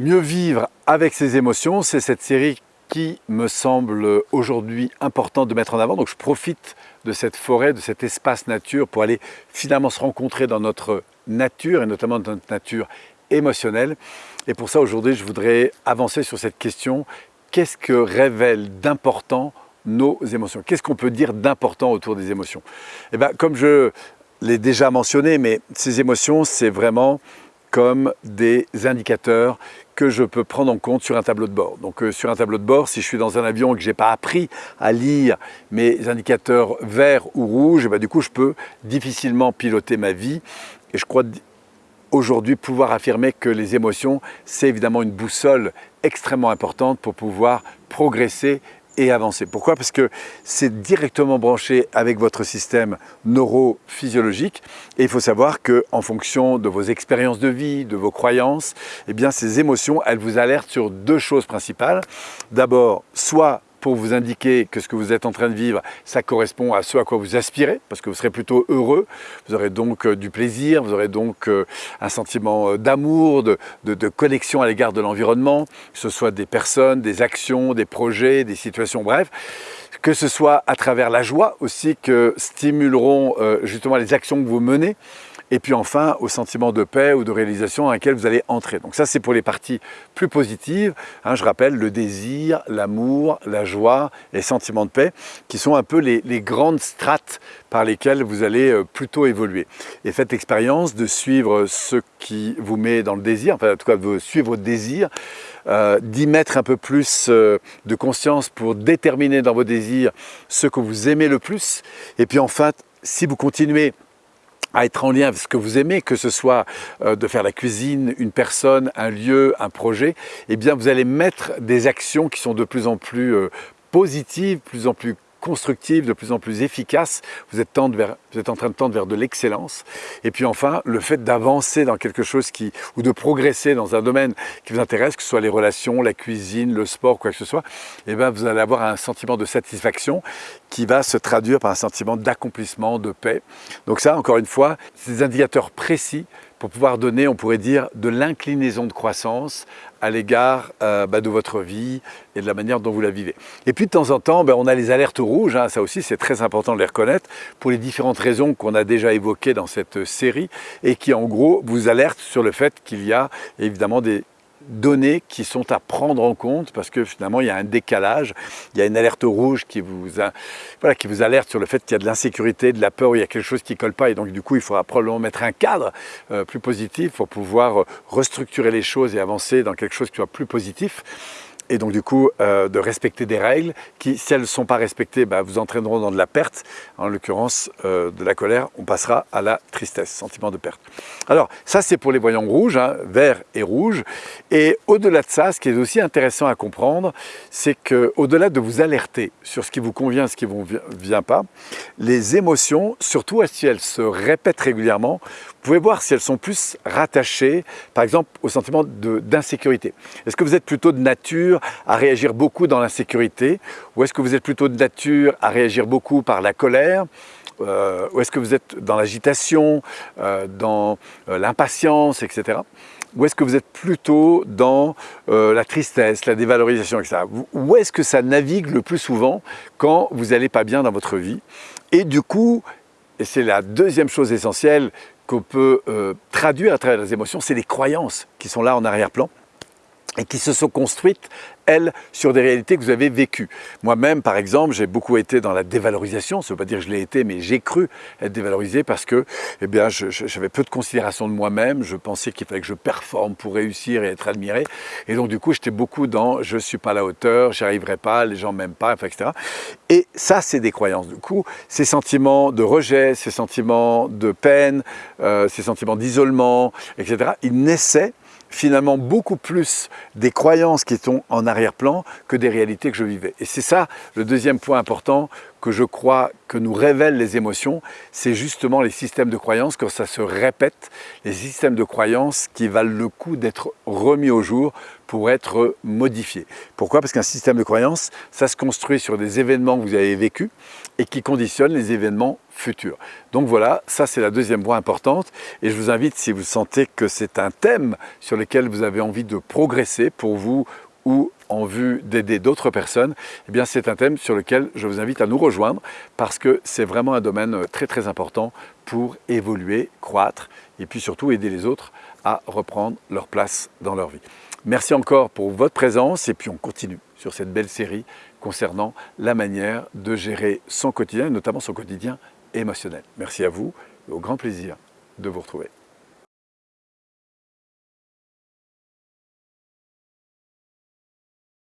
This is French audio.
Mieux vivre avec ses émotions, c'est cette série qui me semble aujourd'hui important de mettre en avant. Donc je profite de cette forêt, de cet espace nature pour aller finalement se rencontrer dans notre nature et notamment dans notre nature émotionnelle. Et pour ça aujourd'hui je voudrais avancer sur cette question, qu'est-ce que révèle d'important nos émotions? Qu'est-ce qu'on peut dire d'important autour des émotions? Eh bien comme je l'ai déjà mentionné, mais ces émotions c'est vraiment comme des indicateurs que je peux prendre en compte sur un tableau de bord. Donc euh, sur un tableau de bord, si je suis dans un avion et que je n'ai pas appris à lire mes indicateurs verts ou rouges, eh ben, du coup je peux difficilement piloter ma vie. Et je crois aujourd'hui pouvoir affirmer que les émotions, c'est évidemment une boussole extrêmement importante pour pouvoir progresser avancer. Pourquoi? Parce que c'est directement branché avec votre système neurophysiologique et il faut savoir qu'en fonction de vos expériences de vie, de vos croyances, eh ces émotions, elles vous alertent sur deux choses principales. D'abord, soit pour vous indiquer que ce que vous êtes en train de vivre, ça correspond à ce à quoi vous aspirez, parce que vous serez plutôt heureux, vous aurez donc euh, du plaisir, vous aurez donc euh, un sentiment euh, d'amour, de, de, connexion à l'égard de l'environnement, que ce soit des personnes, des actions, des projets, des situations, bref, que ce soit à travers la joie aussi que stimuleront justement les actions que vous menez, et puis enfin au sentiment de paix ou de réalisation dans lequel vous allez entrer. Donc ça c'est pour les parties plus positives, hein, je rappelle le désir, l'amour, la joie et sentiment de paix qui sont un peu les, grandes strates par lesquelles vous allez euh, plutôt évoluer. Et faites l'expérience de suivre ce qui vous met dans le désir, enfin en tout cas de suivre votre désir, euh, d'y mettre un peu plus euh, de conscience pour déterminer dans vos désirs ce que vous aimez le plus. Et puis enfin, si vous continuez à être en lien avec ce que vous aimez, que ce soit euh, de faire la cuisine, une personne, un lieu, un projet, eh bien vous allez mettre des actions qui sont de plus en plus euh, positives, plus en plus constructive, de plus en plus efficace, vous êtes, en train de tendre vers de l'excellence. Et puis enfin, le fait d'avancer dans quelque chose qui, ou de progresser dans un domaine qui vous intéresse, que ce soit les relations, la cuisine, le sport, quoi que ce soit, et eh bien vous allez avoir un sentiment de satisfaction qui va se traduire par un sentiment d'accomplissement, de paix. Donc ça, encore une fois, c'est des indicateurs précis pour pouvoir donner, on pourrait dire, de l'inclinaison de croissance à l'égard euh, bah, de votre vie et de la manière dont vous la vivez. Et puis de temps en temps, bah, on a les alertes rouges, hein, ça aussi c'est très important de les reconnaître, pour les différentes raisons qu'on a déjà évoquées dans cette série et qui en gros vous alertent sur le fait qu'il y a évidemment des données qui sont à prendre en compte parce que finalement il y a un décalage, il y a une alerte rouge qui vous, voilà, qui vous alerte sur le fait qu'il y a de l'insécurité, de la peur, il y a quelque chose qui colle pas. Et donc du coup il faudra probablement mettre un cadre euh, plus positif pour pouvoir restructurer les choses et avancer dans quelque chose qui soit plus positif et donc du coup euh, de respecter des règles qui, si elles ne sont pas respectées, bah, vous entraîneront dans de la perte, en l'occurrence euh, de la colère, on passera à la tristesse, sentiment de perte. Alors ça c'est pour les voyants rouges, hein, vert et rouge, et au-delà de ça, ce qui est aussi intéressant à comprendre, c'est qu'au-delà de vous alerter sur ce qui vous convient, ce qui ne vous vient pas, les émotions, surtout si elles se répètent régulièrement, pouvez voir si elles sont plus rattachées, par exemple, au sentiment d'insécurité. Est-ce que vous êtes plutôt de nature à réagir beaucoup dans l'insécurité ou est-ce que vous êtes plutôt de nature à réagir beaucoup par la colère euh, ou est-ce que vous êtes dans l'agitation, euh, dans euh, l'impatience, etc. Ou est-ce que vous êtes plutôt dans la tristesse, la dévalorisation, etc. Où est-ce que ça navigue le plus souvent quand vous n'allez pas bien dans votre vie? Et du coup, et c'est la deuxième chose essentielle qu'on peut euh, traduire à travers les émotions, c'est les croyances qui sont là en arrière-plan et qui se sont construites, elles, sur des réalités que vous avez vécues. Moi-même, par exemple, j'ai beaucoup été dans la dévalorisation, ça ne veut pas dire que je l'ai été, mais j'ai cru être dévalorisé parce que eh bien, j'avais peu de considération de moi-même, je pensais qu'il fallait que je performe pour réussir et être admiré, et donc du coup, j'étais beaucoup dans « je ne suis pas à la hauteur, j'y arriverai pas, les gens m'aiment pas », etc. Et ça, c'est des croyances. Du coup, ces sentiments de rejet, ces sentiments de peine, euh, ces sentiments d'isolement, etc., ils naissaient finalement beaucoup plus des croyances qui sont en arrière-plan que des réalités que je vivais. Et c'est ça le deuxième point important que je crois que nous révèlent les émotions, c'est justement les systèmes de croyances, quand ça se répète, les systèmes de croyances qui valent le coup d'être remis au jour pour être modifiés. Pourquoi? Parce qu'un système de croyances, ça se construit sur des événements que vous avez vécus et qui conditionnent les événements futurs. Donc voilà, ça c'est la deuxième voie importante et je vous invite, si vous sentez que c'est un thème sur lequel vous avez envie de progresser pour vous ou en vue d'aider d'autres personnes, eh bien c'est un thème sur lequel je vous invite à nous rejoindre parce que c'est vraiment un domaine très très important pour évoluer, croître et puis surtout aider les autres à reprendre leur place dans leur vie. Merci encore pour votre présence et puis on continue sur cette belle série concernant la manière de gérer son quotidien, notamment son quotidien émotionnel. Merci à vous et au grand plaisir de vous retrouver.